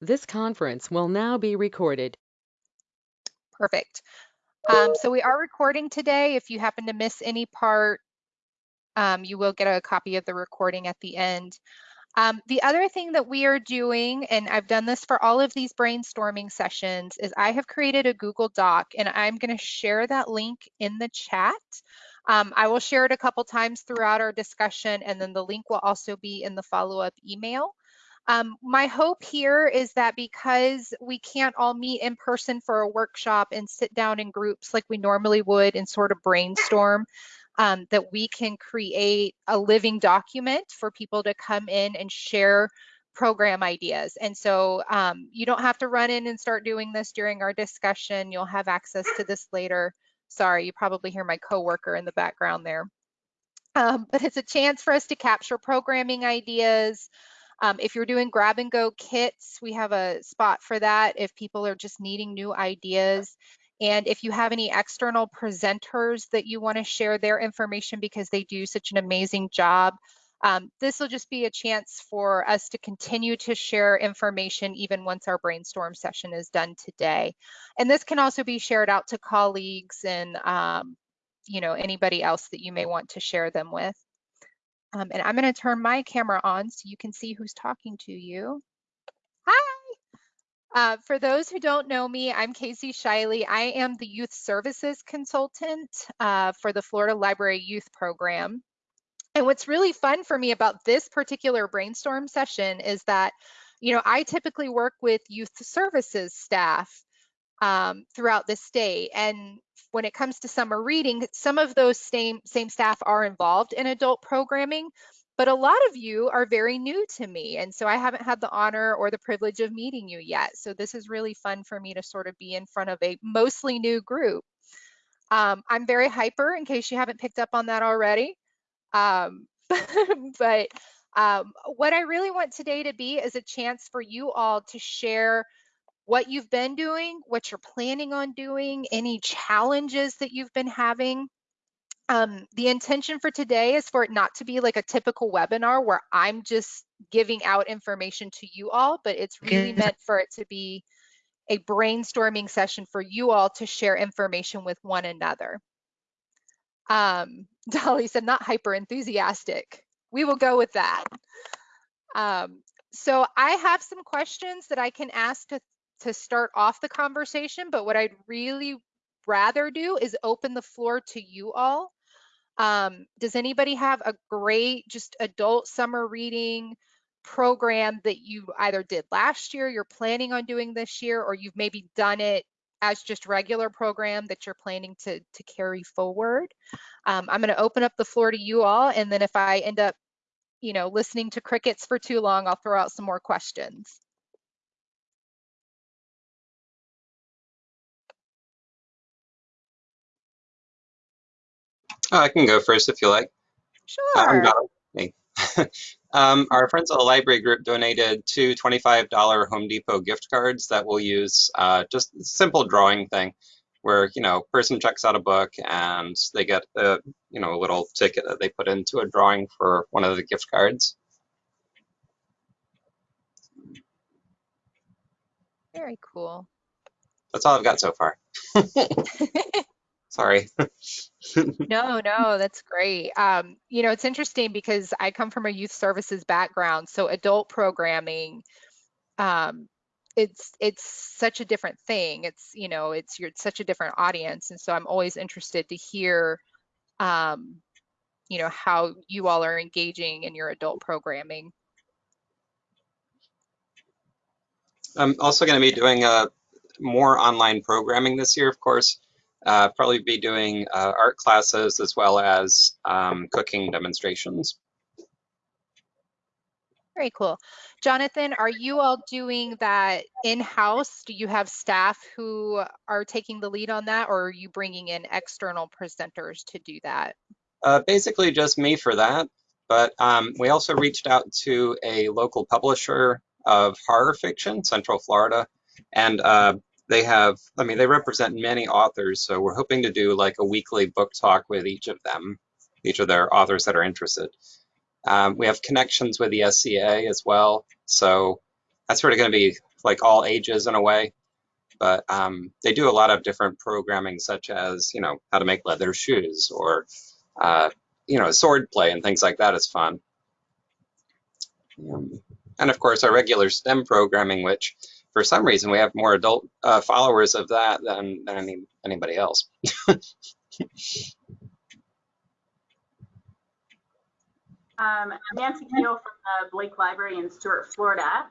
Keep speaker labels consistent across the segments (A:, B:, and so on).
A: This conference will now be recorded.
B: Perfect. Um, so we are recording today. If you happen to miss any part, um, you will get a copy of the recording at the end. Um, the other thing that we are doing, and I've done this for all of these brainstorming sessions, is I have created a Google Doc and I'm going to share that link in the chat. Um, I will share it a couple times throughout our discussion and then the link will also be in the follow-up email. Um, my hope here is that because we can't all meet in person for a workshop and sit down in groups like we normally would and sort of brainstorm, um, that we can create a living document for people to come in and share program ideas. And so um, you don't have to run in and start doing this during our discussion. You'll have access to this later. Sorry, you probably hear my coworker in the background there. Um, but it's a chance for us to capture programming ideas, um, if you're doing grab and go kits, we have a spot for that if people are just needing new ideas. And if you have any external presenters that you want to share their information because they do such an amazing job, um, this will just be a chance for us to continue to share information even once our brainstorm session is done today. And this can also be shared out to colleagues and um, you know anybody else that you may want to share them with. Um, and I'm going to turn my camera on so you can see who's talking to you. Hi. Uh, for those who don't know me, I'm Casey Shiley. I am the Youth Services Consultant uh, for the Florida Library Youth Program. And what's really fun for me about this particular brainstorm session is that, you know, I typically work with youth services staff um, throughout the state. And when it comes to summer reading, some of those same, same staff are involved in adult programming, but a lot of you are very new to me. And so I haven't had the honor or the privilege of meeting you yet. So this is really fun for me to sort of be in front of a mostly new group. Um, I'm very hyper in case you haven't picked up on that already. Um, but um, what I really want today to be is a chance for you all to share what you've been doing, what you're planning on doing, any challenges that you've been having. Um, the intention for today is for it not to be like a typical webinar where I'm just giving out information to you all, but it's really meant for it to be a brainstorming session for you all to share information with one another. Um, Dolly said, not hyper enthusiastic. We will go with that. Um, so I have some questions that I can ask to to start off the conversation, but what I'd really rather do is open the floor to you all. Um, does anybody have a great just adult summer reading program that you either did last year, you're planning on doing this year, or you've maybe done it as just regular program that you're planning to, to carry forward? Um, I'm gonna open up the floor to you all, and then if I end up you know, listening to crickets for too long, I'll throw out some more questions.
C: Oh, I can go first if you like.
B: Sure.
C: um, our friends at the library group donated two $25 Home Depot gift cards that we'll use uh, just a simple drawing thing where, you know, person checks out a book and they get a, you know, a little ticket that they put into a drawing for one of the gift cards.
B: Very cool.
C: That's all I've got so far. Sorry.
B: no, no, that's great. Um, you know, it's interesting because I come from a youth services background, so adult programming, um, it's it's such a different thing. It's you know, it's you're such a different audience, and so I'm always interested to hear, um, you know, how you all are engaging in your adult programming.
C: I'm also going to be doing uh, more online programming this year, of course uh, probably be doing uh, art classes as well as um, cooking demonstrations.
B: Very cool. Jonathan, are you all doing that in-house? Do you have staff who are taking the lead on that or are you bringing in external presenters to do that?
C: Uh, basically just me for that, but um, we also reached out to a local publisher of horror fiction, Central Florida, and uh, they have, I mean, they represent many authors, so we're hoping to do like a weekly book talk with each of them, each of their authors that are interested. Um, we have connections with the SCA as well, so that's sort of going to be like all ages in a way. But um, they do a lot of different programming, such as you know how to make leather shoes or uh, you know sword play and things like that is fun. Um, and of course, our regular STEM programming, which for some reason we have more adult uh, followers of that than, than any, anybody else.
D: Um, Nancy Keel from the Blake Library in Stuart, Florida.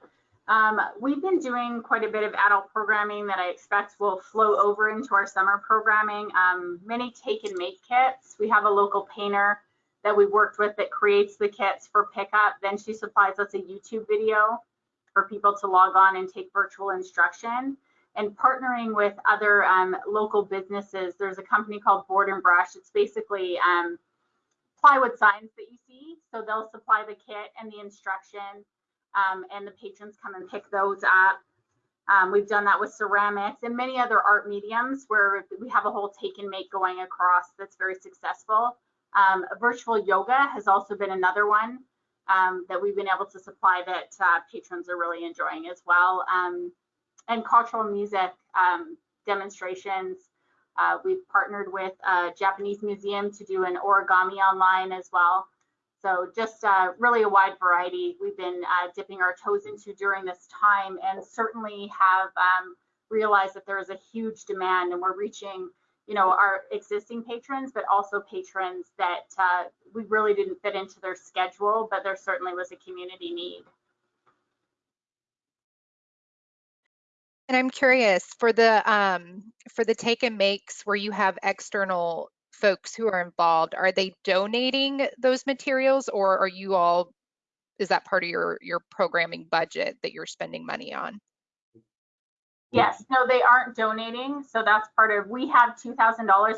D: Um, we've been doing quite a bit of adult programming that I expect will flow over into our summer programming. Um, many take and make kits. We have a local painter that we worked with that creates the kits for pickup. Then she supplies us a YouTube video for people to log on and take virtual instruction. And partnering with other um, local businesses, there's a company called Board and Brush. It's basically um, plywood signs that you see. So they'll supply the kit and the instruction, um, and the patrons come and pick those up. Um, we've done that with ceramics and many other art mediums where we have a whole take and make going across that's very successful. Um, virtual yoga has also been another one um, that we've been able to supply that uh, patrons are really enjoying as well. Um, and cultural music um, demonstrations uh, we've partnered with a Japanese museum to do an origami online as well. So just uh, really a wide variety we've been uh, dipping our toes into during this time and certainly have um, realized that there is a huge demand and we're reaching you know our existing patrons but also patrons that uh, we really didn't fit into their schedule but there certainly was a community need.
B: And I'm curious for the um, for the take and makes where you have external folks who are involved, are they donating those materials or are you all is that part of your your programming budget that you're spending money on?
D: Yes, no, they aren't donating. So that's part of, we have $2,000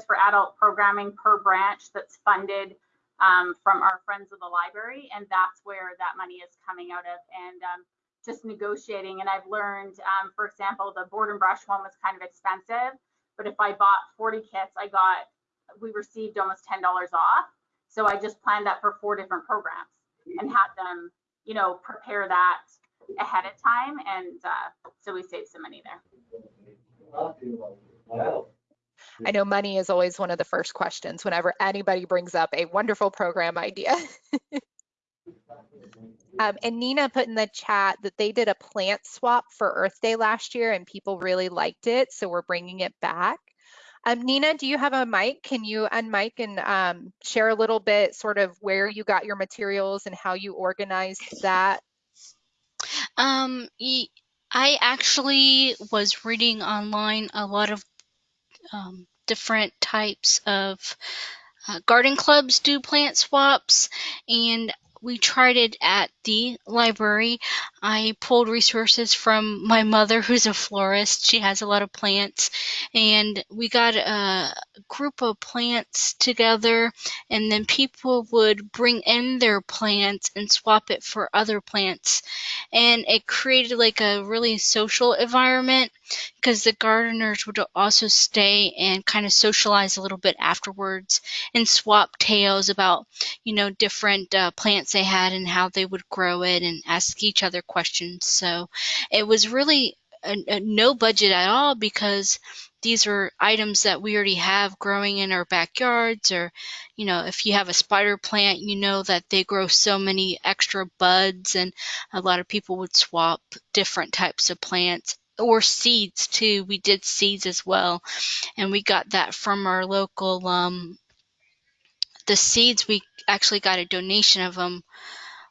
D: for adult programming per branch that's funded um, from our friends of the library. And that's where that money is coming out of. And um, just negotiating. And I've learned, um, for example, the board and brush one was kind of expensive, but if I bought 40 kits, I got, we received almost $10 off. So I just planned that for four different programs and had them, you know, prepare that ahead of time. And uh, so we save some money there.
B: I know money is always one of the first questions whenever anybody brings up a wonderful program idea. Um, and Nina put in the chat that they did a plant swap for Earth Day last year and people really liked it. So we're bringing it back. Um, Nina, do you have a mic? Can you unmic and um, share a little bit sort of where you got your materials and how you organized that?
E: Um, I actually was reading online a lot of um, different types of uh, garden clubs do plant swaps and we tried it at the library. I pulled resources from my mother, who's a florist. She has a lot of plants, and we got a group of plants together, and then people would bring in their plants and swap it for other plants. And it created like a really social environment because the gardeners would also stay and kind of socialize a little bit afterwards and swap tales about, you know, different uh, plants they had and how they would grow it and ask each other questions. So it was really a, a no budget at all because these are items that we already have growing in our backyards or you know if you have a spider plant you know that they grow so many extra buds and a lot of people would swap different types of plants or seeds too we did seeds as well and we got that from our local um, the seeds we actually got a donation of them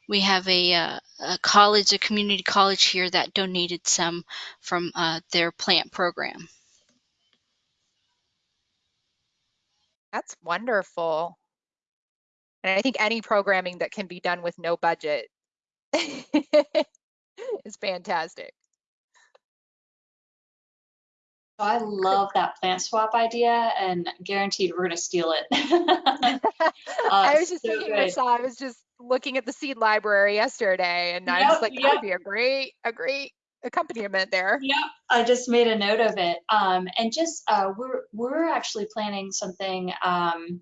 E: we have a, uh, a college, a community college here that donated some from uh, their plant program.
B: That's wonderful. And I think any programming that can be done with no budget is fantastic.
F: I love that plant swap idea and guaranteed we're going to steal it. uh,
B: I was just so thinking, I was just looking at the seed library yesterday and yep, I was like, that yep. would be a great, a great accompaniment there.
F: Yeah, I just made a note of it. Um, and just uh, we're we're actually planning something um,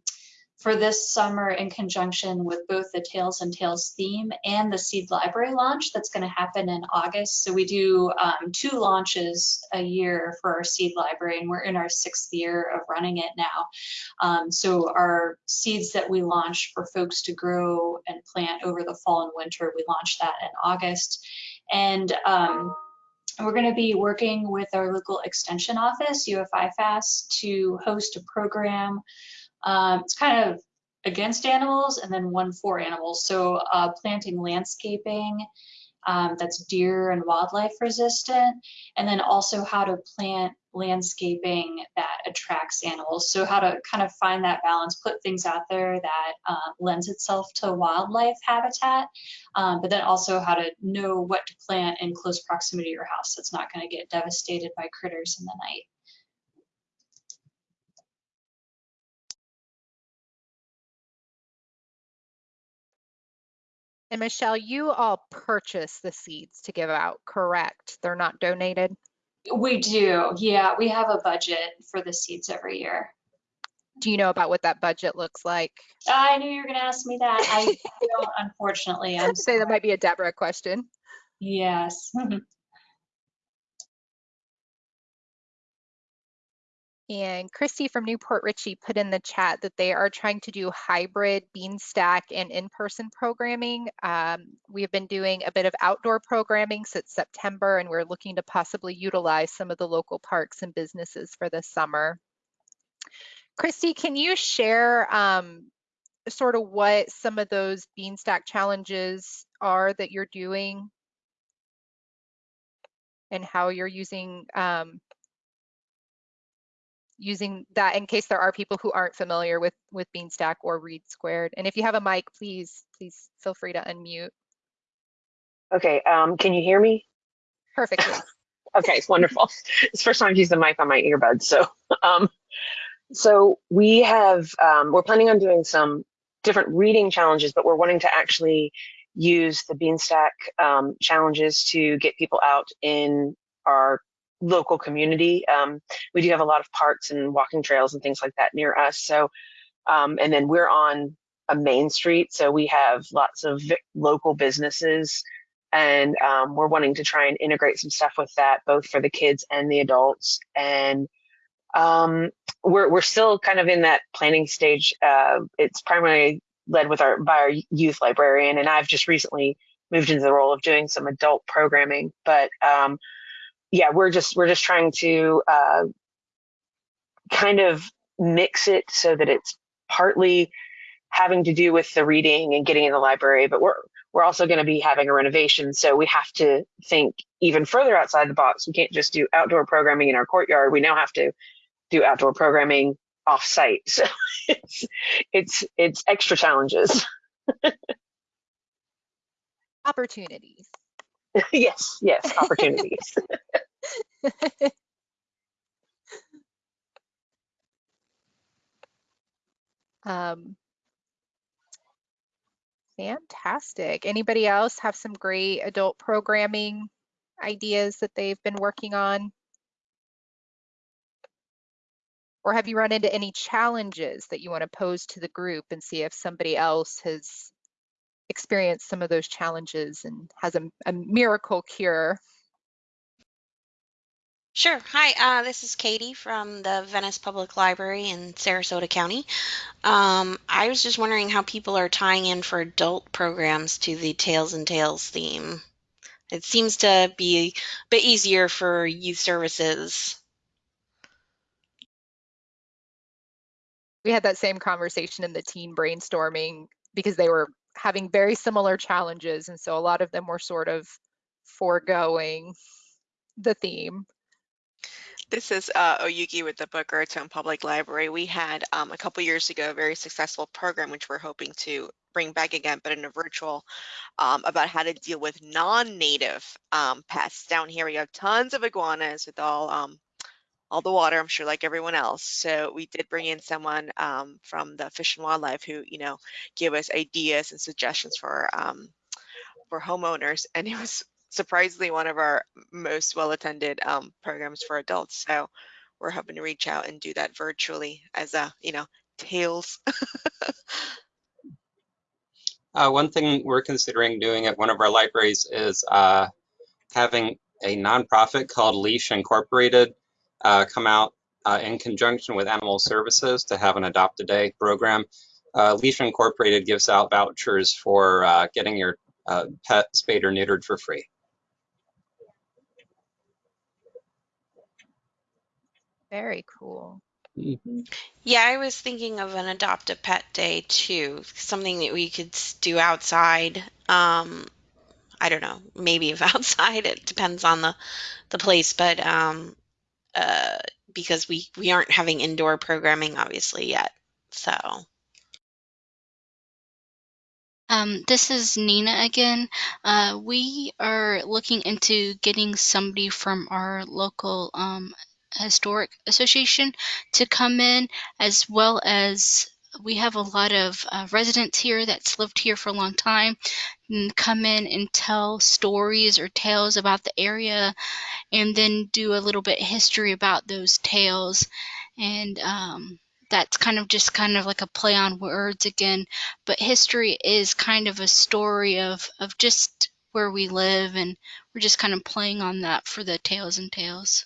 F: for this summer in conjunction with both the Tails and Tales theme and the Seed Library launch that's going to happen in August. So we do um, two launches a year for our Seed Library, and we're in our sixth year of running it now. Um, so our seeds that we launch for folks to grow and plant over the fall and winter, we launch that in August. And um, we're going to be working with our local extension office, UF/IFAS, to host a program um, it's kind of against animals and then one for animals. So uh, planting landscaping um, that's deer and wildlife resistant, and then also how to plant landscaping that attracts animals. So how to kind of find that balance, put things out there that uh, lends itself to wildlife habitat, um, but then also how to know what to plant in close proximity to your house that's not going to get devastated by critters in the night.
B: And Michelle, you all purchase the seeds to give out, correct? They're not donated?
F: We do, yeah. We have a budget for the seeds every year.
B: Do you know about what that budget looks like?
F: I knew you were going to ask me that. I don't, unfortunately. I'm
B: say that might be a Deborah question.
F: Yes.
B: And Christy from New Port Richey put in the chat that they are trying to do hybrid Beanstack and in-person programming. Um, we have been doing a bit of outdoor programming since September, and we're looking to possibly utilize some of the local parks and businesses for this summer. Christy, can you share um, sort of what some of those Beanstack challenges are that you're doing and how you're using um, using that in case there are people who aren't familiar with with Beanstack or READsquared. And if you have a mic, please, please feel free to unmute.
G: Okay, um, can you hear me?
B: Perfectly.
G: okay, it's wonderful. it's the first time I've used the mic on my earbuds. So, um, so we have, um, we're planning on doing some different reading challenges, but we're wanting to actually use the Beanstack um, challenges to get people out in our local community. Um, we do have a lot of parks and walking trails and things like that near us. So, um, and then we're on a main street, so we have lots of local businesses, and um, we're wanting to try and integrate some stuff with that, both for the kids and the adults. And um, we're we're still kind of in that planning stage. Uh, it's primarily led with our by our youth librarian, and I've just recently moved into the role of doing some adult programming, but um, yeah, we're just we're just trying to uh, kind of mix it so that it's partly having to do with the reading and getting in the library, but we're we're also going to be having a renovation, so we have to think even further outside the box. We can't just do outdoor programming in our courtyard. We now have to do outdoor programming off site. So it's it's it's extra challenges.
B: Opportunities.
G: yes, yes, opportunities.
B: um, fantastic. Anybody else have some great adult programming ideas that they've been working on? Or have you run into any challenges that you want to pose to the group and see if somebody else has experienced some of those challenges and has a, a miracle cure?
H: Sure. Hi, uh, this is Katie from the Venice Public Library in Sarasota County. Um, I was just wondering how people are tying in for adult programs to the Tails and Tales theme. It seems to be a bit easier for youth services.
B: We had that same conversation in the teen brainstorming because they were having very similar challenges. And so a lot of them were sort of foregoing the theme.
I: This is uh, Oyuki with the Boca Raton Public Library. We had um, a couple years ago a very successful program, which we're hoping to bring back again, but in a virtual, um, about how to deal with non-native um, pests. Down here, we have tons of iguanas with all um, all the water, I'm sure, like everyone else. So we did bring in someone um, from the Fish and Wildlife who, you know, gave us ideas and suggestions for um, for homeowners, and it was surprisingly one of our most well-attended um, programs for adults. So we're hoping to reach out and do that virtually as a, you know, tales.
C: Uh, one thing we're considering doing at one of our libraries is uh, having a nonprofit called Leash Incorporated come out uh, in conjunction with Animal Services to have an Adopt a Day program. Uh, Leash Incorporated gives out vouchers for uh, getting your uh, pet spayed or neutered for free.
B: Very cool.
H: Yeah, I was thinking of an adopt a pet day too, something that we could do outside. Um, I don't know, maybe if outside, it depends on the the place, but um, uh, because we we aren't having indoor programming obviously yet. So,
E: Um, this is Nina again. Uh, we are looking into getting somebody from our local um, historic association to come in, as well as we have a lot of uh, residents here that's lived here for a long time and come in and tell stories or tales about the area and then do a little bit history about those tales. And um, that's kind of just kind of like a play on words again but history is kind of a story of of just where we live and we're just kind of playing on that for the tails and tales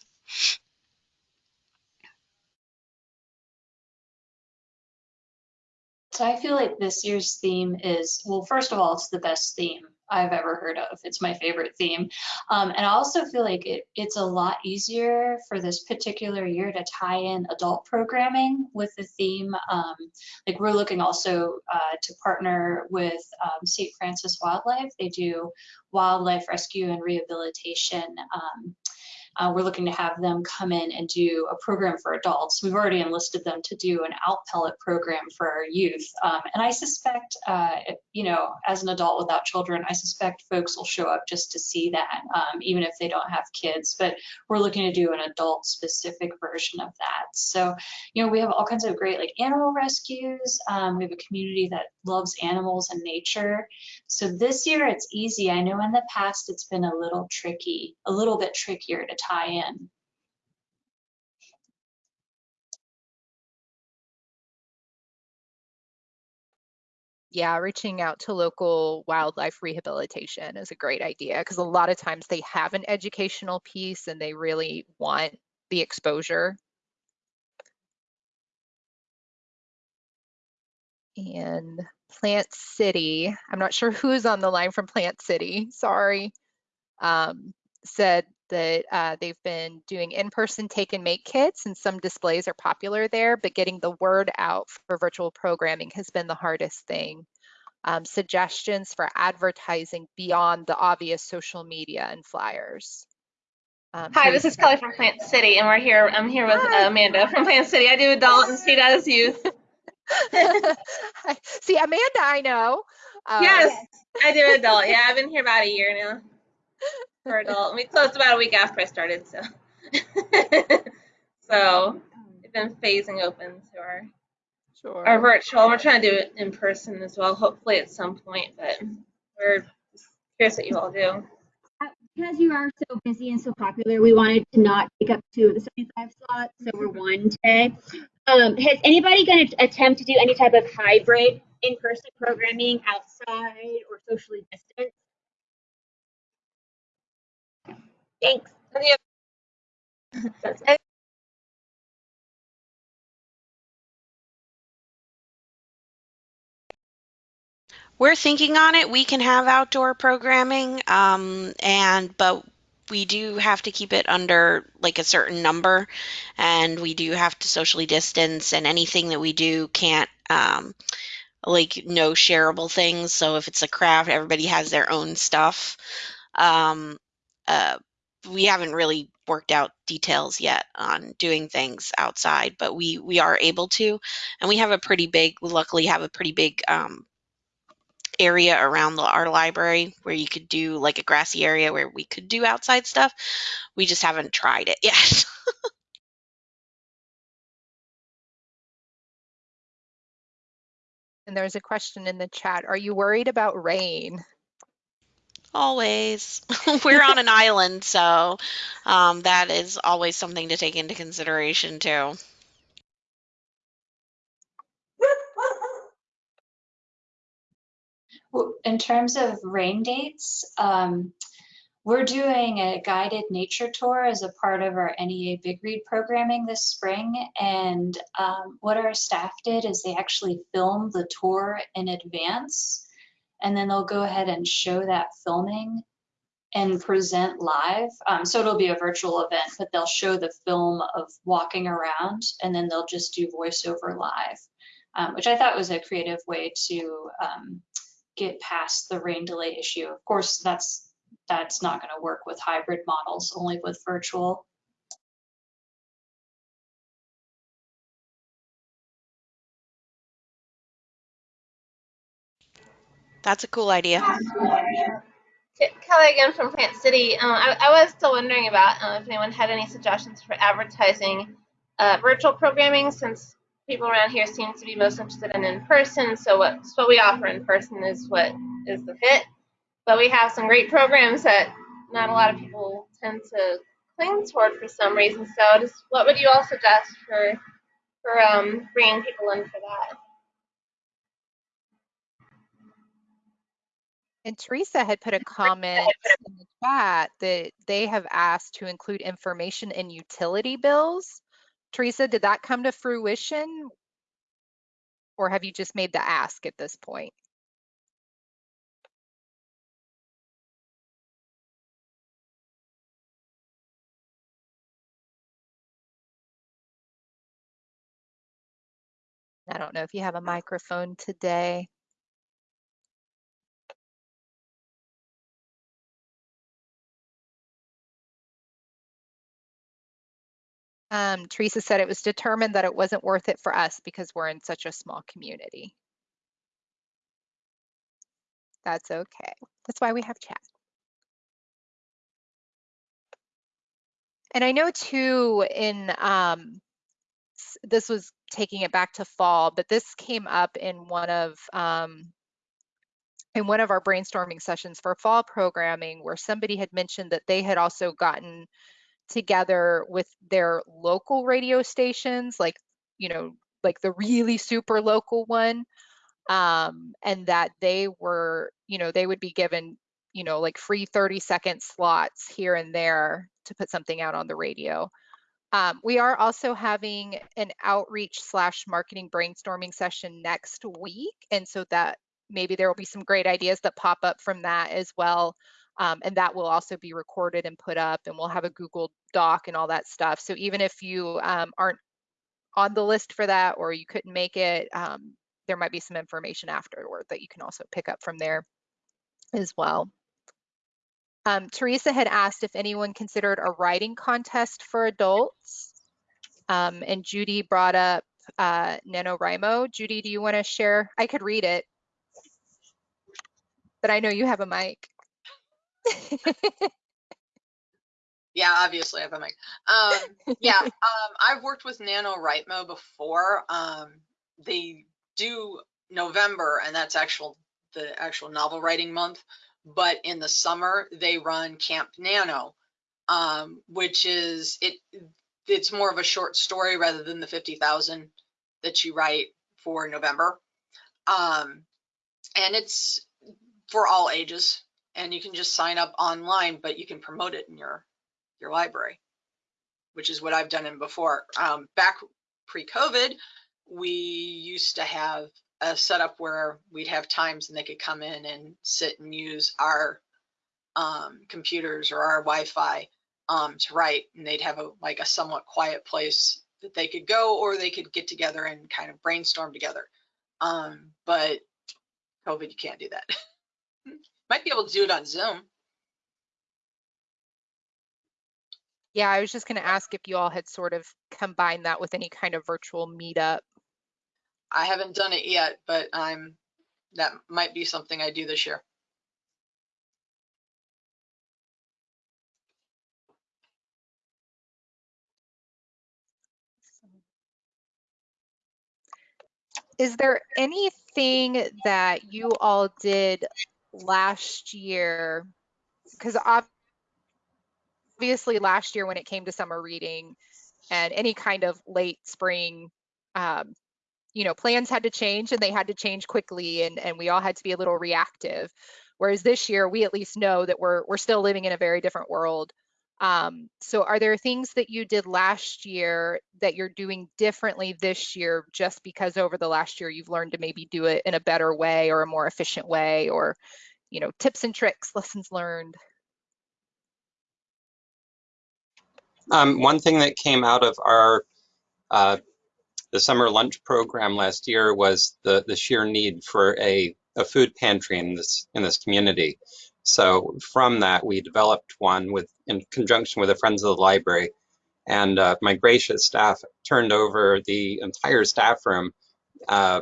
F: So I feel like this year's theme is, well, first of all, it's the best theme I've ever heard of. It's my favorite theme. Um, and I also feel like it, it's a lot easier for this particular year to tie in adult programming with the theme. Um, like we're looking also uh, to partner with um, St. Francis Wildlife. They do wildlife rescue and rehabilitation um, uh, we're looking to have them come in and do a program for adults. We've already enlisted them to do an owl pellet program for our youth. Um, and I suspect, uh, you know, as an adult without children, I suspect folks will show up just to see that, um, even if they don't have kids. But we're looking to do an adult specific version of that. So, you know, we have all kinds of great like animal rescues. Um, we have a community that loves animals and nature. So this year it's easy. I know in the past it's been a little tricky, a little bit trickier to tie in.
B: Yeah, reaching out to local wildlife rehabilitation is a great idea because a lot of times they have an educational piece and they really want the exposure. And Plant City, I'm not sure who's on the line from Plant City, sorry, um, said that uh, they've been doing in-person take and make kits and some displays are popular there, but getting the word out for virtual programming has been the hardest thing. Um, suggestions for advertising beyond the obvious social media and flyers. Um,
J: Hi,
B: so
J: this is Kelly from Plant City, and we're here. I'm here with. Amanda from Plant City. I do adult and she as youth.
B: See, Amanda, I know. Um,
J: yes, I do adult. Yeah, I've been here about a year now for adult. We closed about a week after I started, so so it's been phasing open to our
B: Sure.
J: our virtual. We're trying to do it in person as well, hopefully at some point, but we're curious what you all do.
K: because you are so busy and so popular, we wanted to not take up two of the 75 slots, so we're one today. Um, has anybody going to attempt to do any type of hybrid in-person programming outside or socially distant? Thanks.
J: And the
K: That's it.
H: we're thinking on it. We can have outdoor programming, um, and but we do have to keep it under like a certain number, and we do have to socially distance, and anything that we do can't um, like no shareable things. So if it's a craft, everybody has their own stuff. Um, uh, we haven't really worked out details yet on doing things outside, but we we are able to, and we have a pretty big. We luckily have a pretty big um, area around the, our library where you could do like a grassy area where we could do outside stuff. We just haven't tried it yet.
B: And there's a question in the chat. Are you worried about rain?
H: Always. We're on an island, so um, that is always something to take into consideration, too.
F: In terms of rain dates, um, we're doing a guided nature tour as a part of our NEA Big Read programming this spring. And um, what our staff did is they actually filmed the tour in advance. And then they'll go ahead and show that filming and present live. Um, so it'll be a virtual event, but they'll show the film of walking around and then they'll just do voiceover live, um, which I thought was a creative way to um, get past the rain delay issue. Of course, that's that's not going to work with hybrid models, only with virtual.
H: That's a cool idea.
J: Kelly again from Plant City. Uh, I, I, was still wondering about uh, if anyone had any suggestions for advertising uh, virtual programming since people around here seem to be most interested in in person. So what, what we offer in person is what is the fit. But we have some great programs that not a lot of people tend to cling toward for some reason. So just what would you all suggest for for um, bringing people in for that?
B: And Teresa had put a comment in the chat that they have asked to include information in utility bills. Teresa, did that come to fruition? Or have you just made the ask at this point? I don't know if you have a microphone today. Um, Teresa said it was determined that it wasn't worth it for us because we're in such a small community. That's okay. That's why we have chat. And I know too in um, this was taking it back to fall, but this came up in one of um, in one of our brainstorming sessions for fall programming where somebody had mentioned that they had also gotten together with their local radio stations, like, you know, like the really super local one, um, and that they were, you know, they would be given, you know, like free 30 second slots here and there to put something out on the radio. Um, we are also having an outreach slash marketing brainstorming session next week. And so that maybe there will be some great ideas that pop up from that as well. Um, and that will also be recorded and put up and we'll have a Google Doc and all that stuff. So even if you um, aren't on the list for that or you couldn't make it, um, there might be some information afterward that you can also pick up from there as well. Um, Teresa had asked if anyone considered a writing contest for adults. Um, and Judy brought up uh, NaNoWriMo. Judy, do you want to share? I could read it, but I know you have a mic.
L: yeah, obviously I have a mic. Um, yeah, um, I've worked with Nano NaNoWriMo before. Um, they do November, and that's actual the actual novel writing month but in the summer they run Camp Nano, um, which is it. It's more of a short story rather than the fifty thousand that you write for November, um, and it's for all ages. And you can just sign up online, but you can promote it in your your library, which is what I've done in before. Um, back pre-COVID, we used to have a setup where we'd have times and they could come in and sit and use our um, computers or our Wi-Fi um, to write, and they'd have a like a somewhat quiet place that they could go, or they could get together and kind of brainstorm together. Um, but COVID, you can't do that. Might be able to do it on Zoom.
B: Yeah, I was just going to ask if you all had sort of combined that with any kind of virtual meetup
L: I haven't done it yet, but I'm that might be something I do this year.
B: Is there anything that you all did last year? Because obviously last year when it came to summer reading and any kind of late spring um, you know, plans had to change and they had to change quickly and, and we all had to be a little reactive. Whereas this year, we at least know that we're, we're still living in a very different world. Um, so are there things that you did last year that you're doing differently this year just because over the last year you've learned to maybe do it in a better way or a more efficient way or, you know, tips and tricks, lessons learned?
C: Um, one thing that came out of our uh, the summer lunch program last year was the the sheer need for a, a food pantry in this in this community. So from that, we developed one with in conjunction with the Friends of the Library, and uh, my gracious staff turned over the entire staff room uh,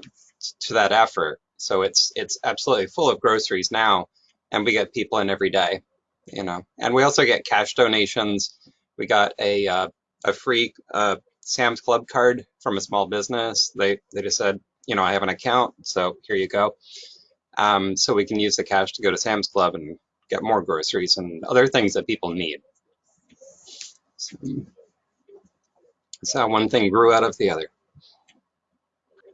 C: to that effort. So it's it's absolutely full of groceries now, and we get people in every day, you know. And we also get cash donations we got a uh, a free uh, Sam's Club card from a small business. They they just said, you know, I have an account, so here you go. Um, so we can use the cash to go to Sam's Club and get more groceries and other things that people need. So, so one thing grew out of the other.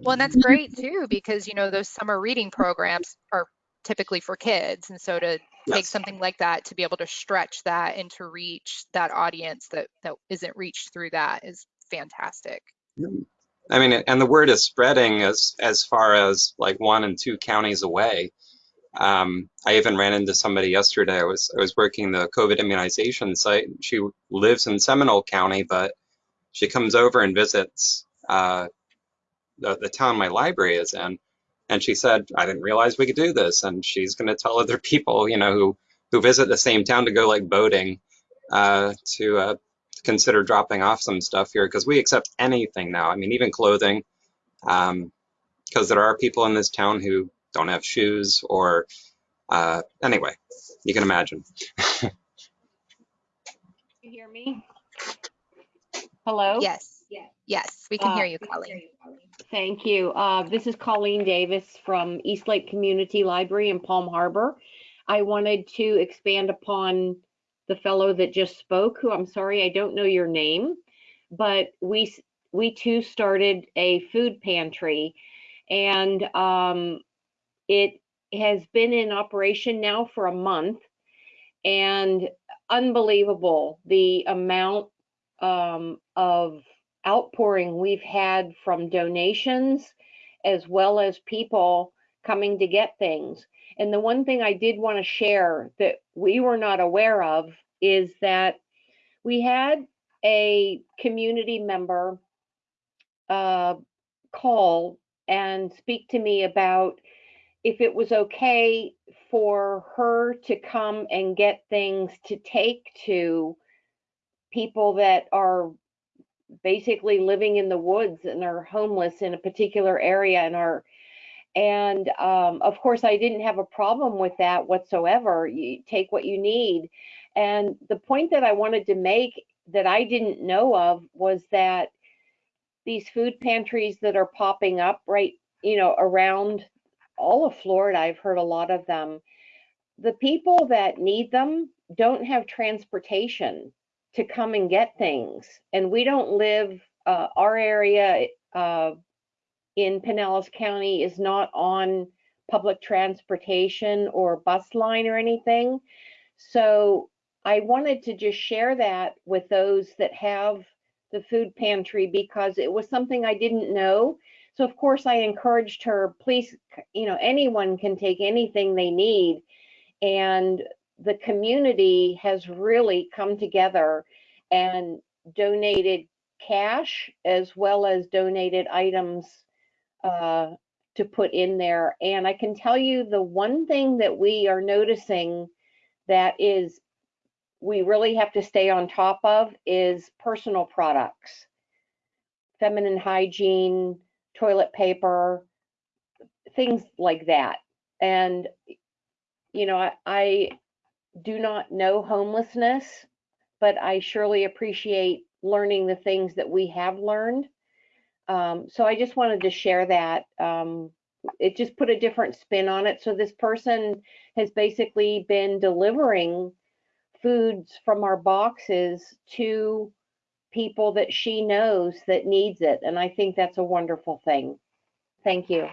B: Well, and that's great too, because you know those summer reading programs are typically for kids, and so to yes. take something like that to be able to stretch that and to reach that audience that that isn't reached through that is fantastic.
C: I mean, and the word is spreading as as far as like one and two counties away. Um, I even ran into somebody yesterday. I was I was working the COVID immunization site. She lives in Seminole County, but she comes over and visits uh, the the town my library is in and she said, I didn't realize we could do this. And she's going to tell other people, you know, who, who visit the same town to go like boating uh, to uh, consider dropping off some stuff here because we accept anything now. I mean, even clothing, because um, there are people in this town who don't have shoes or uh, anyway, you can imagine.
M: you hear me? Hello?
B: Yes. Yes, we can hear you, Colleen.
M: Thank you. Uh, this is Colleen Davis from Eastlake Community Library in Palm Harbor. I wanted to expand upon the fellow that just spoke, who I'm sorry I don't know your name, but we we too started a food pantry, and um, it has been in operation now for a month, and unbelievable the amount um, of outpouring we've had from donations as well as people coming to get things. And the one thing I did want to share that we were not aware of is that we had a community member uh, call and speak to me about if it was okay for her to come and get things to take to people that are basically living in the woods and are homeless in a particular area and are and um, of course i didn't have a problem with that whatsoever you take what you need and the point that i wanted to make that i didn't know of was that these food pantries that are popping up right you know around all of florida i've heard a lot of them the people that need them don't have transportation to come and get things. And we don't live, uh, our area uh, in Pinellas County is not on public transportation or bus line or anything. So I wanted to just share that with those that have the food pantry because it was something I didn't know. So of course I encouraged her, please, you know, anyone can take anything they need. And the community has really come together and donated cash as well as donated items uh, to put in there. And I can tell you the one thing that we are noticing that is we really have to stay on top of is personal products, feminine hygiene, toilet paper, things like that. And, you know, I, I do not know homelessness, but I surely appreciate learning the things that we have learned. Um, so I just wanted to share that. Um, it just put a different spin on it. So this person has basically been delivering foods from our boxes to people that she knows that needs it. And I think that's a wonderful thing. Thank you.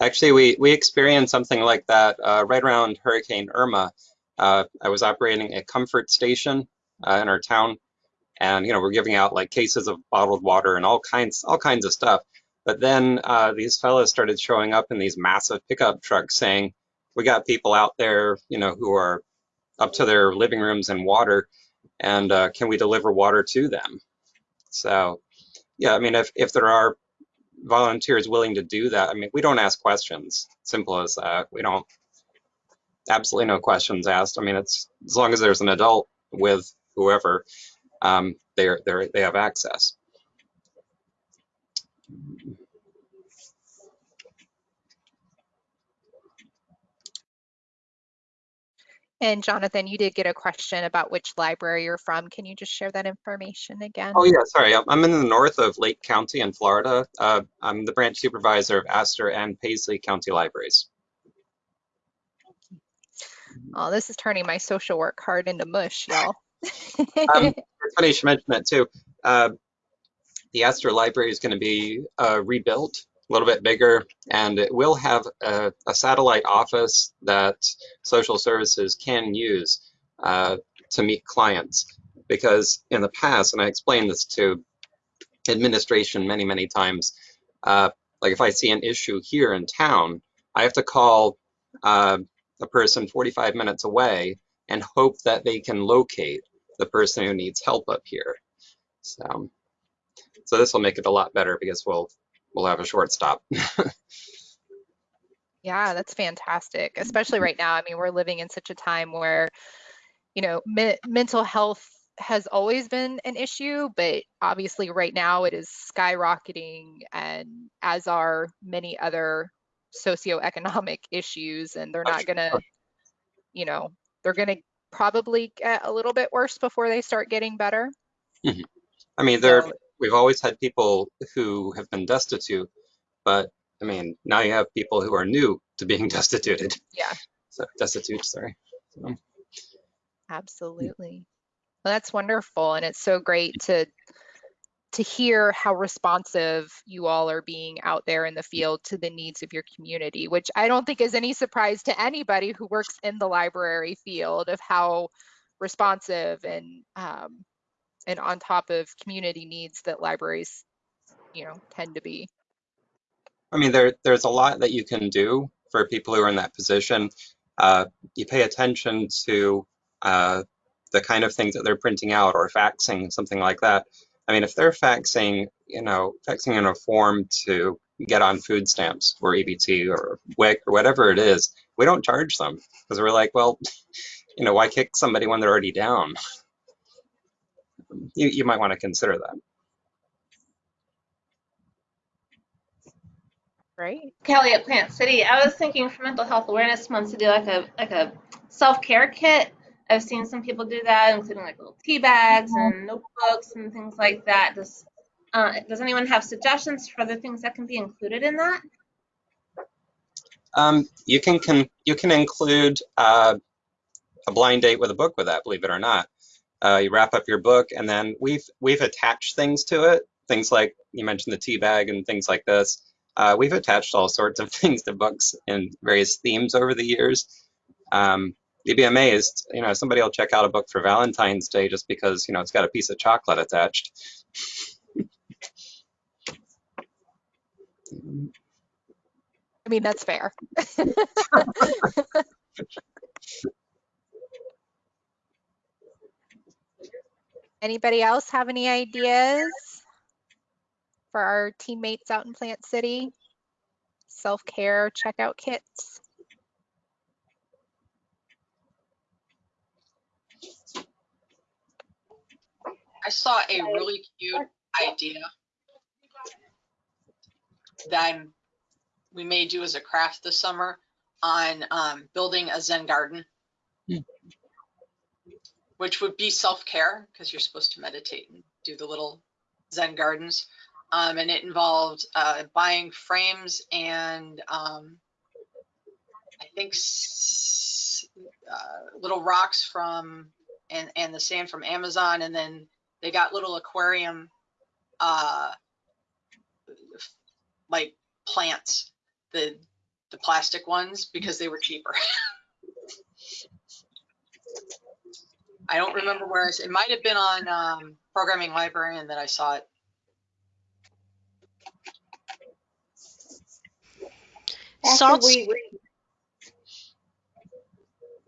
C: Actually, we, we experienced something like that uh, right around Hurricane Irma. Uh, I was operating a comfort station uh, in our town, and you know we're giving out like cases of bottled water and all kinds all kinds of stuff. But then uh, these fellows started showing up in these massive pickup trucks, saying, "We got people out there, you know, who are up to their living rooms in water, and uh, can we deliver water to them?" So, yeah, I mean, if if there are volunteers willing to do that. I mean, we don't ask questions. Simple as that. We don't absolutely no questions asked. I mean, it's as long as there's an adult with whoever, um, they're they they have access.
B: And Jonathan, you did get a question about which library you're from. Can you just share that information again?
C: Oh yeah, sorry. I'm- I'm in the north of Lake County in Florida. Uh, I'm the branch supervisor of Astor and Paisley County Libraries.
B: Oh, this is turning my social work card into mush, y'all.
C: Um, it's funny you should mention that too. Uh, the Astor Library is going to be uh, rebuilt, a little bit bigger, and it will have a, a satellite office that social services can use uh, to meet clients. Because in the past, and I explained this to administration many, many times, uh, like if I see an issue here in town, I have to call uh, a person 45 minutes away and hope that they can locate the person who needs help up here. So, so this will make it a lot better because we'll we'll have a short stop.
B: Yeah, that's fantastic, especially right now. I mean, we're living in such a time where, you know, me mental health has always been an issue, but obviously right now it is skyrocketing and as are many other socioeconomic issues and they're oh, not gonna, you know, they're gonna probably get a little bit worse before they start getting better.
C: Mhm. I mean, there
B: So,
C: we've always had people who have been destitute, but I mean, now you have people who are new to being destituted.
B: yeah,
C: So destitute, sorry. So,
B: absolutely. Well, that's wonderful. And it's so great to to hear how responsive you all are being out there in the field to the needs of your community, which I don't think is any surprise to anybody who works in the library field of how responsive and um, and on top of community needs that libraries, you know, tend to be.
C: I mean, there there's a lot that you can do for people who are in that position. Uh, you pay attention to uh, the kind of things that they're printing out or faxing, something like that. I mean, if they're faxing, you know, faxing in a form to get on food stamps or EBT or WIC or whatever it is, we don't charge them because we're like, well, you know, why kick somebody when they're already down? You, you might want to consider that.
B: Right.
J: Kelly at Plant City. I was thinking for Mental Health Awareness Month to do like a like a self care kit. I've seen some people do that, including like little tea bags and notebooks and things like that. Does uh, does anyone have suggestions for the things that can be included in that?
C: Um, you can, can you can include uh, a blind date with a book with that, believe it or not. Uh, you wrap up your book, and then we've we've attached things to it. Things like you mentioned the tea bag and things like this. Uh, we've attached all sorts of things to books in various themes over the years. Um, you'd be amazed, you know, somebody will check out a book for Valentine's Day just because you know it's got a piece of chocolate attached.
B: I mean, that's fair. Anybody else have any ideas for our teammates out in Plant City? Self-care checkout kits?
L: I saw a really cute idea that we may do as a craft this summer on um, building a Zen garden,
C: Hmm.
L: which would be self-care because you're supposed to meditate and do the little Zen gardens. Um, and it involved uh, buying frames and um, I think s- uh, little rocks from and and the sand from Amazon, and then they got little aquarium uh, like plants, the the plastic ones because they were cheaper. I don't remember where I s- it might have been on um, programming librarian that I saw it.
M: After we re-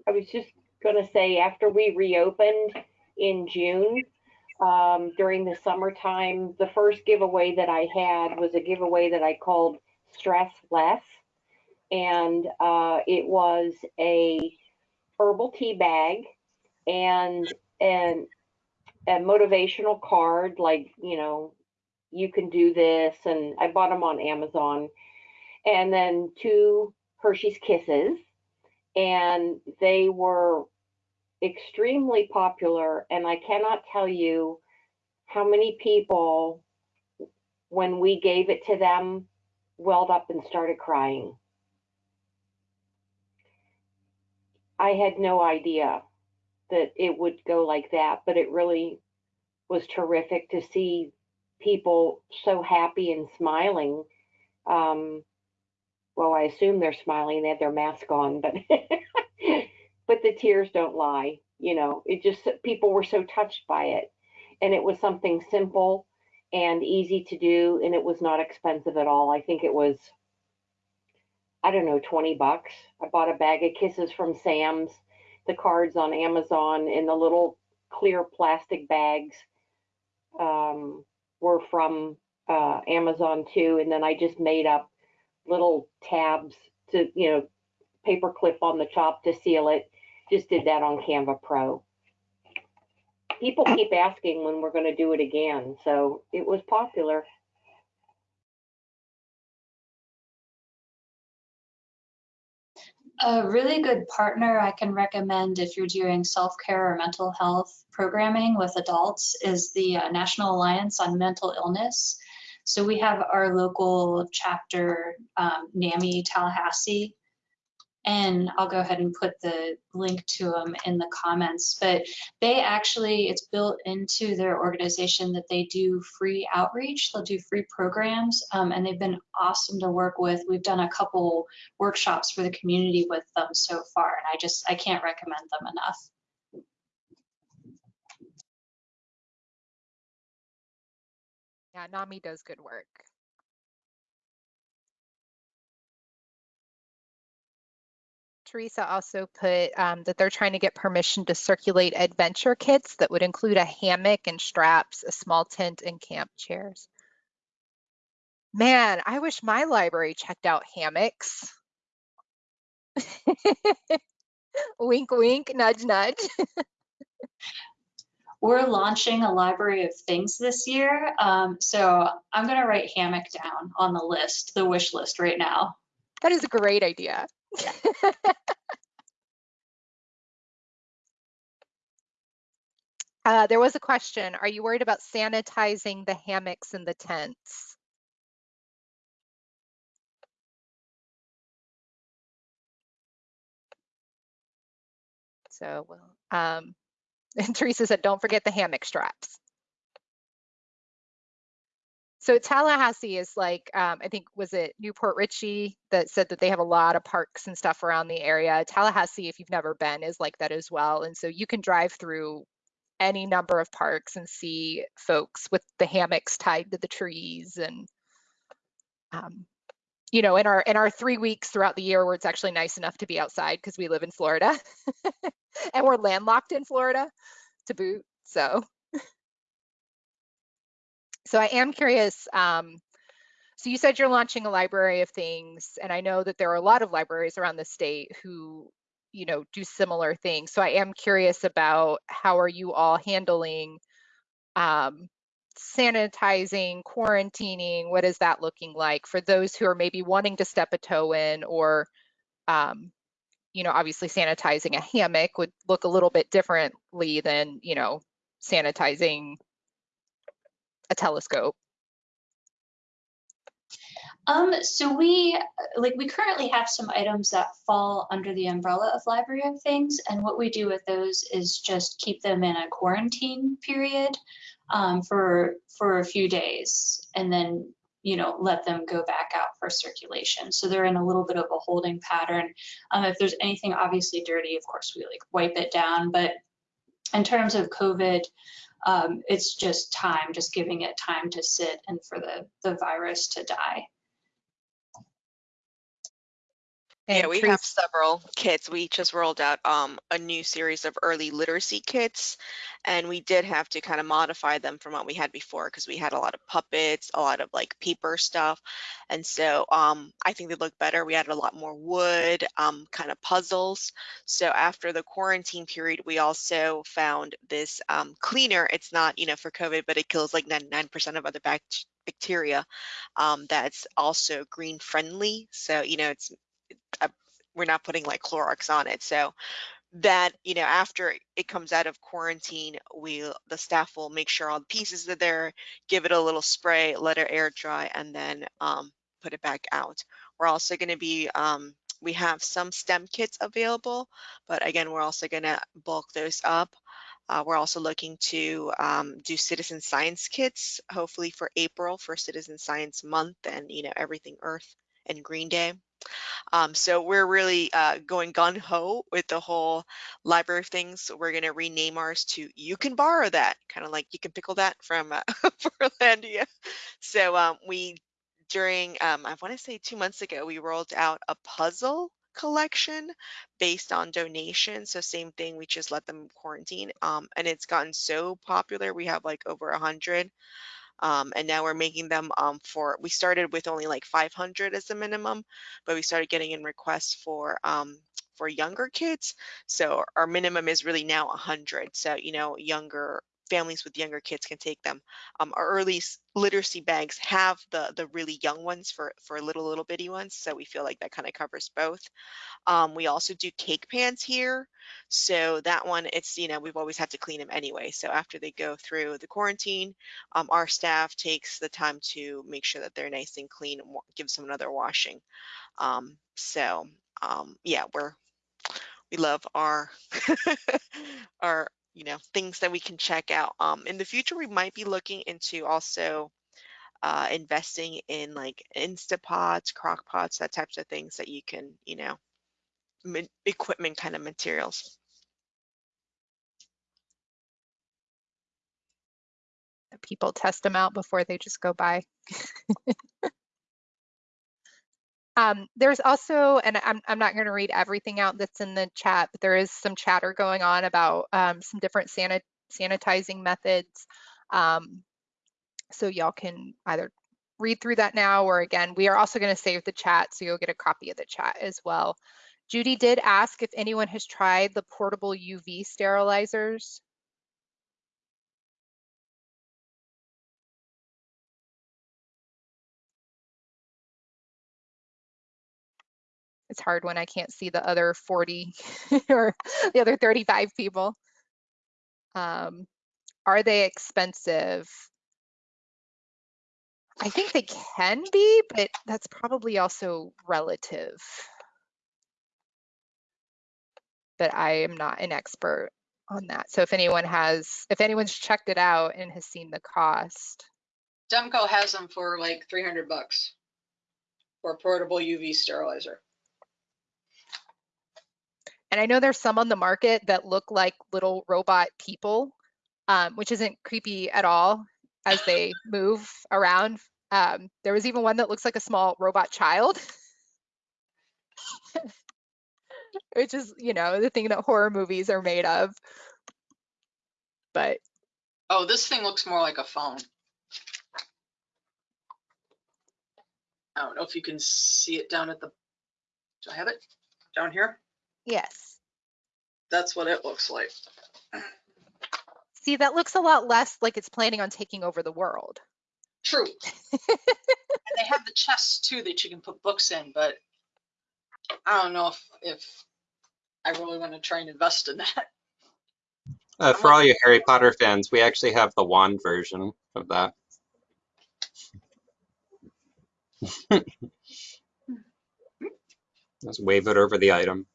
M: I was just gonna say, after we reopened in June, um, during the summertime, the first giveaway that I had was a giveaway that I called Stress Less. And, uh, it was a herbal tea bag and, and a motivational card, like, you know, you can do this, and I bought them on Amazon. And then two Hershey's Kisses, and they were extremely popular. And I cannot tell you how many people, when we gave it to them, welled up and started crying. I had no idea that it would go like that, but it really was terrific to see people so happy and smiling. Um, well, I assume they're smiling. They had their mask on, but but the tears don't lie. You know, it just people were so touched by it, and it was something simple and easy to do, and it was not expensive at all. I think it was, I don't know, twenty bucks. I bought a bag of kisses from Sam's, the cards on Amazon, and the little clear plastic bags um, were from uh, Amazon too, and then I just made up little tabs to, you know, paper clip on the top to seal it. Just did that on Canva Pro. People keep asking when we're going to do it again, so it was popular.
F: A really good partner I can recommend if you're doing self-care or mental health programming with adults is the uh, National Alliance on Mental Illness. So we have our local chapter, um, NAMI Tallahassee, and I'll go ahead and put the link to them in the comments. But they actually, it's built into their organization that they do free outreach. They'll do free programs, um, and they've been awesome to work with. We've done a couple workshops for the community with them so far, and I just I can't recommend them enough.
B: Yeah, NAMI does good work. Teresa also put um, that they're trying to get permission to circulate adventure kits that would include a hammock and straps, a small tent, and camp chairs. Man, I wish my library checked out hammocks. wink, wink, nudge, nudge.
F: We're launching a library of things this year, um, so I'm gonna write hammock down on the list, the wish list right now.
B: That is a great idea. Uh, there was a question. Are you worried about sanitizing the hammocks and the tents? So, um, and Teresa said, don't forget the hammock straps. So Tallahassee is like, um, I think, was it New Port Richey that said that they have a lot of parks and stuff around the area. Tallahassee, if you've never been, is like that as well. And so you can drive through any number of parks and see folks with the hammocks tied to the trees and um, you know in our in our three weeks throughout the year where it's actually nice enough to be outside because we live in Florida and we're landlocked in Florida to boot so so I am curious um, so you said you're launching a library of things and I know that there are a lot of libraries around the state who you know do similar things. So i am curious about how are you all handling um, sanitizing quarantining? What is that looking like for those who are maybe wanting to step a toe in or um, you know obviously sanitizing a hammock would look a little bit differently than you know sanitizing a telescope
F: Um, so we, like, we currently have some items that fall under the umbrella of Library of Things, and what we do with those is just keep them in a quarantine period um, for for a few days, and then you know, let them go back out for circulation. So they're in a little bit of a holding pattern. Um, if there's anything obviously dirty, of course we like wipe it down. But in terms of COVID, um, it's just time, just giving it time to sit and for the, the virus to die.
I: Yeah, we have several kits. We just rolled out um, a new series of early literacy kits, and we did have to kind of modify them from what we had before because we had a lot of puppets, a lot of like paper stuff, and so um, I think they look better. We added a lot more wood, um, kind of puzzles. So after the quarantine period, we also found this um, cleaner. It's not, you know, for COVID, but it kills like 99% of other bact- bacteria. Um, that's also green friendly. So you know, it's we're not putting like Clorox on it. So that, you know, after it comes out of quarantine, we the staff will make sure all the pieces are there, give it a little spray, let it air dry, and then um, put it back out. We're also going to be um, we have some STEM kits available, but again, we're also going to bulk those up. Uh, we're also looking to um, do citizen science kits, hopefully for April for Citizen Science Month and you know everything Earth and Green Day. Um, so we're really uh, going gun ho with the whole library of things. We're going to rename ours to "You Can Borrow That," kind of like "You Can Pickle That" from uh, Portlandia. So um, we during um, I want to say two months ago we rolled out a puzzle collection based on donations. So same thing, we just let them quarantine, um, and it's gotten so popular. We have like over a hundred. Um, and now we're making them um, for, we started with only like 500 as a minimum, but we started getting in requests for um, for younger kids. So our minimum is really now 100. So, you know, younger families with younger kids can take them. Um, our early literacy bags have the the really young ones for for little little bitty ones. So we feel like that kind of covers both. Um, we also do cake pans here. So that one, it's, you know, we've always had to clean them anyway. So after they go through the quarantine, um, our staff takes the time to make sure that they're nice and clean and gives them another washing. Um, so um, yeah, we're, we love our, our, you know, things that we can check out. Um, in the future, we might be looking into also uh, investing in like Instapots, crock pots, that types of things that you can, you know, equipment kind of materials.
B: people test them out before they just go by. um, there's also, and I'm, I'm not going to read everything out that's in the chat, but there is some chatter going on about um, some different sanit sanitizing methods. Um, so y'all can either read through that now or again, we are also going to save the chat so you'll get a copy of the chat as well. Judy did ask if anyone has tried the portable UV sterilizers. It's hard when I can't see the other 40 or the other 35 people. Um, are they expensive? I think they can be, but that's probably also relative. But I am not an expert on that. So if anyone has, if anyone's checked it out and has seen the cost,
L: Demco has them for like 300 bucks for a portable UV sterilizer.
B: And I know there's some on the market that look like little robot people, um, which isn't creepy at all as they move around. Um, there was even one that looks like a small robot child, which is, you know, the thing that horror movies are made of. But
L: Oh, this thing looks more like a phone. I don't know if you can see it down at the, do I have it down here?
B: Yes,
L: That's what it looks like.
B: see, that looks a lot less like it's planning on taking over the world.
L: True. and they have the chests too that you can put books in, but I don't know if, if I really want to try and invest in that.
C: Uh, for all you Harry Potter fans, we actually have the wand version of that. Just wave it over the item.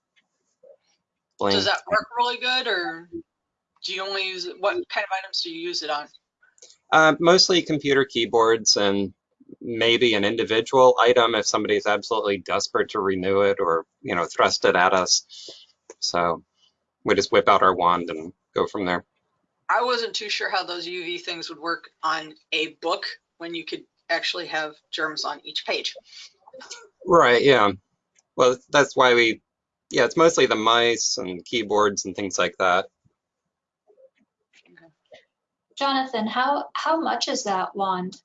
L: Does that work really good or do you only use it? What kind of items do you use it on?
C: Uh, mostly computer keyboards and maybe an individual item if somebody's absolutely desperate to renew it or, you know, thrust it at us. So we just whip out our wand and go from there.
L: I wasn't too sure how those UV things would work on a book when you could actually have germs on each page.
C: Right, yeah. Well, that's why we, yeah, it's mostly the mice and keyboards and things like that.
F: Jonathan, how, how much is that wand?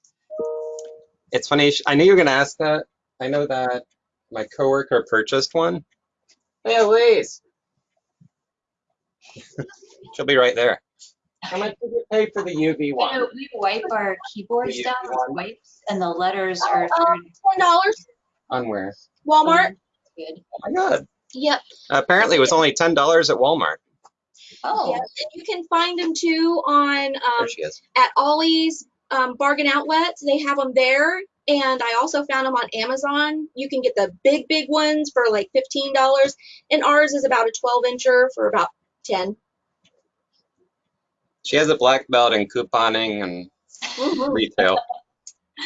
C: It's funny, I knew you were going to ask that. I know that my coworker purchased one. Hey, Elise. She'll be right there. How much did you pay for the UV
F: You
C: one?
F: know, we wipe our keyboards down
C: UV
F: with wipes and the letters are
J: Um,
F: starting
J: ten dollars,
C: On where?
J: Walmart.
F: good.
C: Oh my God.
J: Yep.
C: Apparently it was only $10 at Walmart.
F: Oh,
J: Yep. And you can find them too on um,
C: There she is.
J: at Ollie's um, bargain outlets. They have them there. And I also found them on Amazon. You can get the big, big ones for like $15. And ours is about a 12 incher for about 10.
C: She has a black belt in couponing and
J: Mhm.
C: retail.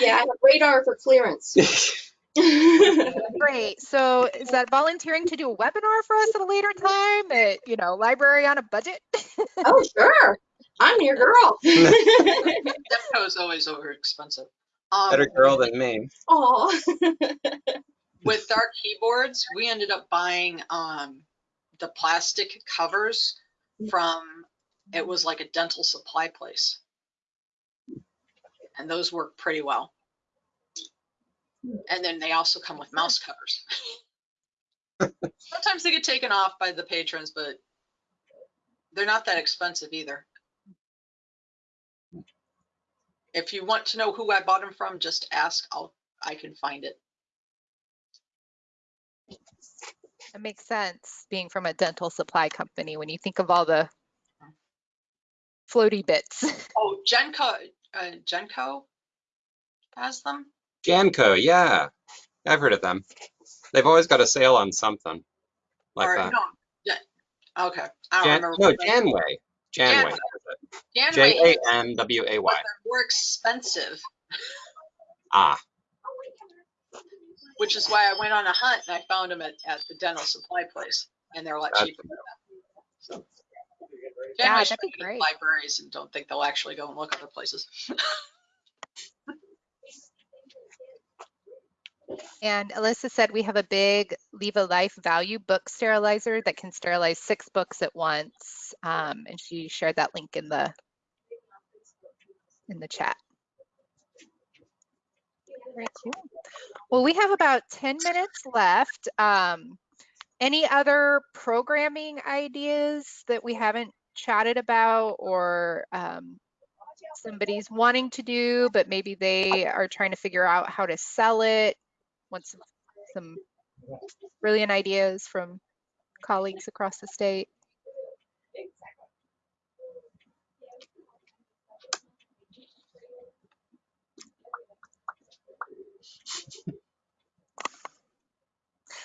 J: Yeah, I have radar for clearance.
B: Great. So is that volunteering to do a webinar for us at a later time at, you know, library on a budget?
J: oh, sure. I'm your girl.
L: Demco is always over expensive. Um,
C: Better girl than me.
J: Oh.
L: with our keyboards, we ended up buying um, the plastic covers from, it was like a dental supply place. And those work pretty well. And then they also come with mouse covers. Sometimes they get taken off by the patrons, but they're not that expensive either. If you want to know who I bought them from, just ask. I'll I can find it.
B: That makes sense, being from a dental supply company, when you think of all the floaty bits.
L: Oh, Genco, uh, Genco has them.
C: Janco, yeah. I've heard of them. They've always got a sale on something like
L: or
C: that.
L: no, yeah, okay. I don't
C: Jan,
L: remember.
C: no,
L: what
C: Janway. Janway.
L: Janway.
C: Janway.
L: Janway, is,
C: J-A-N-W-A-Y.
L: but they're more expensive,
C: Ah,
L: which is why I went on a hunt and I found them at, at the dental supply place, and they're a lot
C: Gotcha.
L: cheaper. than that. So.
B: Yeah,
L: Janway
B: that'd
L: should
B: be great.
L: Libraries and don't think they'll actually go and look other places.
B: And Alyssa said we have a big Leave a Life value book sterilizer that can sterilize six books at once. Um, and she shared that link in the in the chat. Very cool. Well, we have about 10 minutes left. Um, any other programming ideas that we haven't chatted about or um, somebody's wanting to do, but maybe they are trying to figure out how to sell it? Want some, some brilliant ideas from colleagues across the state?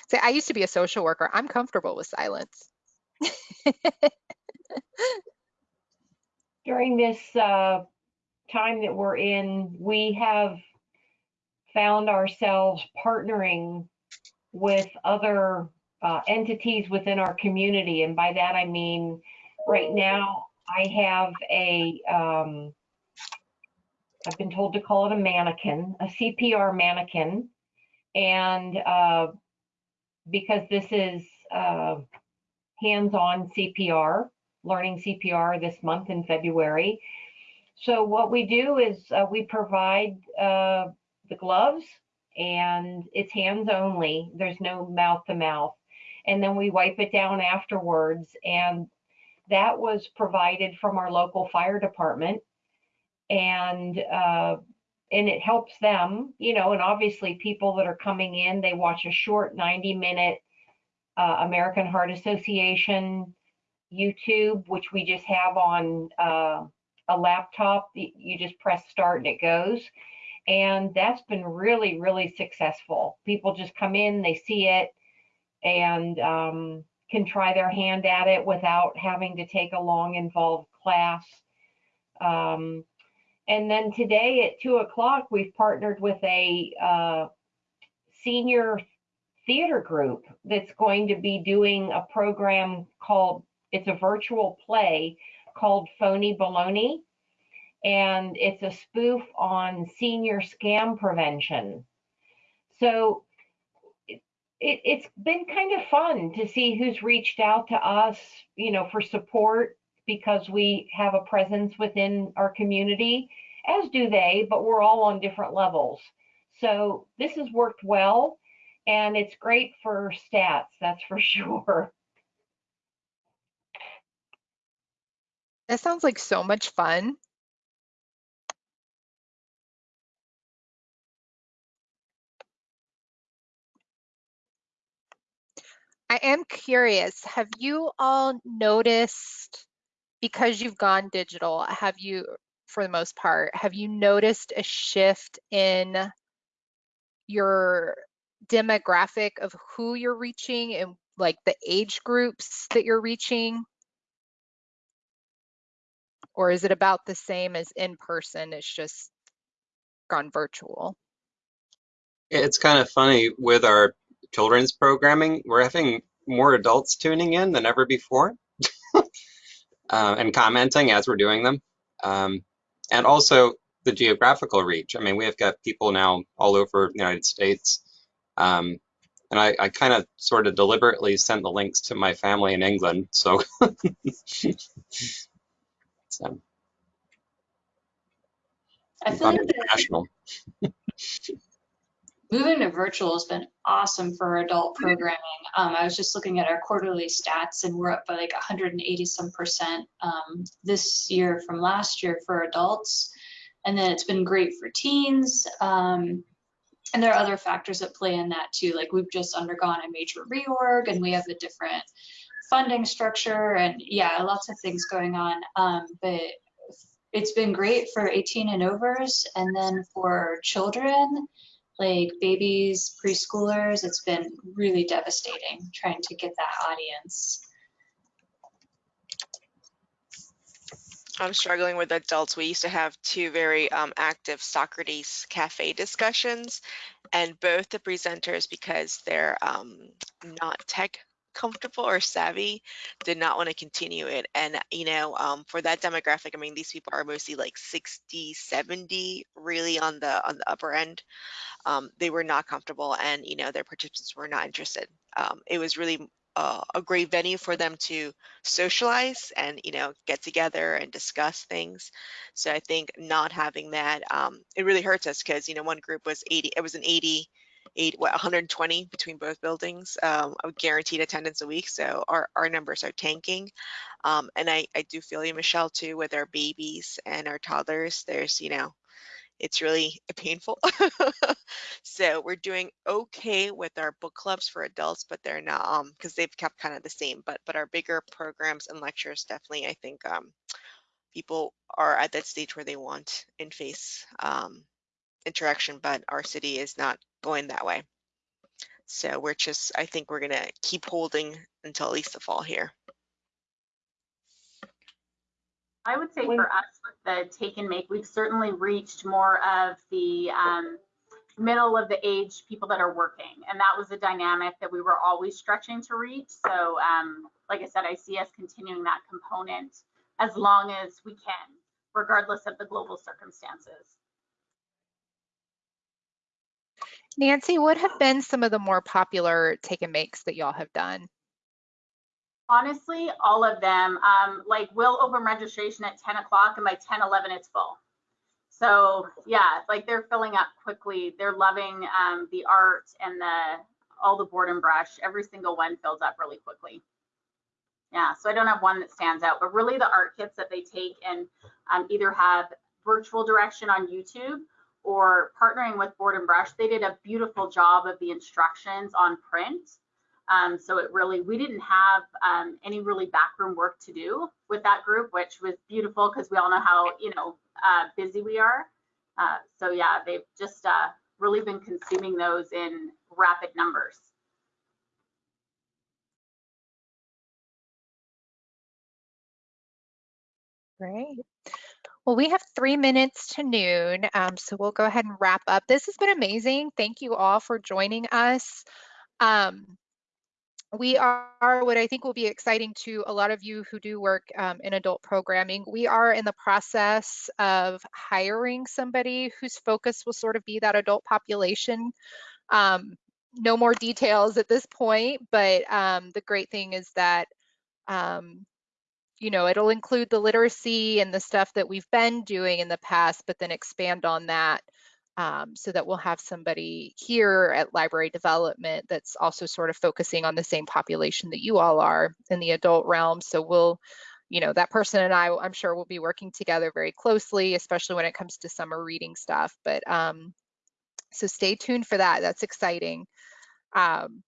B: Say, I used to be a social worker. I'm comfortable with silence.
M: During this uh, time that we're in, we have found ourselves partnering with other uh, entities within our community. And by that, I mean, right now, I have a, um, I've been told to call it a mannequin, a CPR mannequin. And uh, because this is uh, hands-on CPR, learning CPR this month in February. So what we do is uh, we provide uh, the gloves and it's hands only. There's no mouth to mouth. And then we wipe it down afterwards. And that was provided from our local fire department. And uh, and it helps them, you know, and obviously people that are coming in, they watch a short 90 minute uh, American Heart Association YouTube, which we just have on uh, a laptop. You just press start and it goes. And that's been really, really successful. People just come in, they see it, and um, can try their hand at it without having to take a long, involved class. Um, And then today at two o'clock, we've partnered with a uh, senior theater group that's going to be doing a program called, it's a virtual play called Phony Baloney. And it's a spoof on senior scam prevention. So it, it, it's been kind of fun to see who's reached out to us, you know, for support because we have a presence within our community, as do they, but we're all on different levels. So this has worked well and it's great for stats, that's for sure.
B: That sounds like so much fun. I am curious, have you all noticed, because you've gone digital, have you, for the most part, have you noticed a shift in your demographic of who you're reaching and like the age groups that you're reaching? Or is it about the same as in person? It's just gone virtual.
C: It's kind of funny with our children's programming, we're having more adults tuning in than ever before uh, and commenting as we're doing them. Um, and also the geographical reach. I mean, we have got people now all over the United States. Um, and I, I kind of sort of deliberately sent the links to my family in England. So, so
F: I feel like
C: international.
F: Moving to virtual has been awesome for adult programming. Um, I was just looking at our quarterly stats and we're up by like 180 some percent um, this year from last year for adults. And then it's been great for teens. Um, and there are other factors that play in that too. Like we've just undergone a major reorg and we have a different funding structure and yeah, lots of things going on. Um, but it's been great for 18 and overs. And then for children, like babies, preschoolers, it's been really devastating trying to get that audience.
I: I'm struggling with adults. We used to have two very um, active Socrates cafe discussions, and both the presenters, because they're um, not tech comfortable or savvy, did not want to continue it. And, you know, um, for that demographic, I mean, these people are mostly like 60, 70, really on the on the upper end. Um, they were not comfortable, and you know, their participants were not interested. Um, it was really uh, a great venue for them to socialize and you know get together and discuss things so i think not having that um, it really hurts us because you know one group was 80 it was an 80 eight, what, 120 between both buildings um, of guaranteed attendance a week. So our, our numbers are tanking. Um, and I, I do feel you, Michelle, too, with our babies and our toddlers. There's, you know, it's really painful. so we're doing okay with our book clubs for adults, but they're not um because they've kept kind of the same. But but our bigger programs and lectures definitely, I think um people are at that stage where they want in face um, interaction, but our city is not going that way. So we're just, I think we're gonna keep holding until at least the fall here.
D: I would say for us with the take and make, we've certainly reached more of the um, middle of the age people that are working. And that was a dynamic that we were always stretching to reach. So um, like I said, I see us continuing that component as long as we can, regardless of the global circumstances.
B: Nancy, what have been some of the more popular take and makes that y'all have done?
D: Honestly, all of them. Um, like we'll open registration at 10 o'clock and by 10, 11, it's full. So yeah, like they're filling up quickly. They're loving um, the art and the all the board and brush. Every single one fills up really quickly. Yeah, so I don't have one that stands out, but really the art kits that they take and um, either have virtual direction on YouTube or partnering with Board and Brush, they did a beautiful job of the instructions on print. Um, so it really, we didn't have um, any really backroom work to do with that group, which was beautiful because we all know how, you know, uh, busy we are. Uh, so yeah, they've just uh, really been consuming those in rapid numbers.
B: Great. Well, we have three minutes to noon, um, so we'll go ahead and wrap up. This has been amazing. Thank you all for joining us. Um, we are what I think will be exciting to a lot of you who do work um, in adult programming. We are in the process of hiring somebody whose focus will sort of be that adult population. Um, no more details at this point, but um, the great thing is that um, you know, it'll include the literacy and the stuff that we've been doing in the past, but then expand on that um, so that we'll have somebody here at library development that's also sort of focusing on the same population that you all are in the adult realm. So we'll, you know, that person and I, I'm sure will be working together very closely, especially when it comes to summer reading stuff. But um, so stay tuned for that. That's exciting. Um,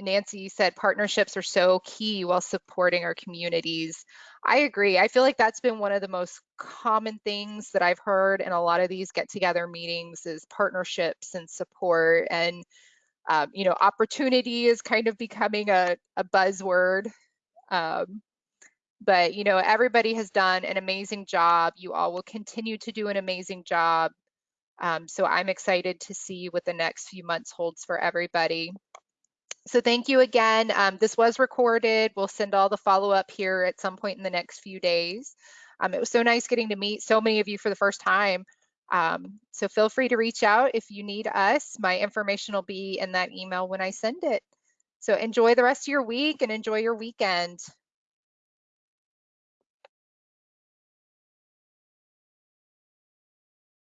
B: Nancy said partnerships are so key while supporting our communities. I agree. I feel like that's been one of the most common things that I've heard in a lot of these get together meetings is partnerships and support and um, you know opportunity is kind of becoming a, a buzzword um, but you know everybody has done an amazing job you all will continue to do an amazing job um, so i'm excited to see what the next few months holds for everybody so thank you again. Um, this was recorded. We'll send all the follow up here at some point in the next few days. Um, it was so nice getting to meet so many of you for the first time. Um, so feel free to reach out if you need us. My information will be in that email when I send it. So enjoy the rest of your week and enjoy your weekend.